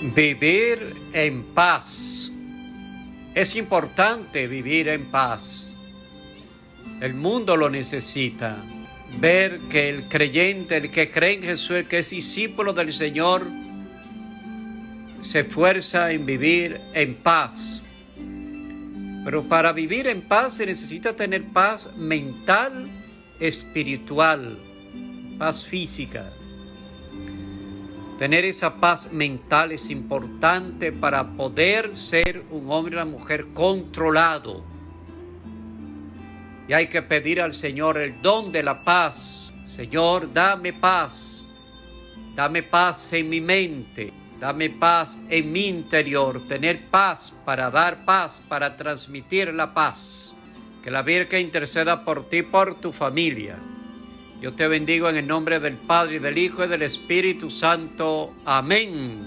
Vivir en paz. Es importante vivir en paz. El mundo lo necesita. Ver que el creyente, el que cree en Jesús, el que es discípulo del Señor, se esfuerza en vivir en paz. Pero para vivir en paz se necesita tener paz mental, espiritual, paz física. Tener esa paz mental es importante para poder ser un hombre o una mujer controlado. Y hay que pedir al Señor el don de la paz. Señor, dame paz. Dame paz en mi mente. Dame paz en mi interior. Tener paz para dar paz, para transmitir la paz. Que la Virgen interceda por ti, por tu familia. Yo te bendigo en el nombre del Padre, y del Hijo, y del Espíritu Santo. Amén.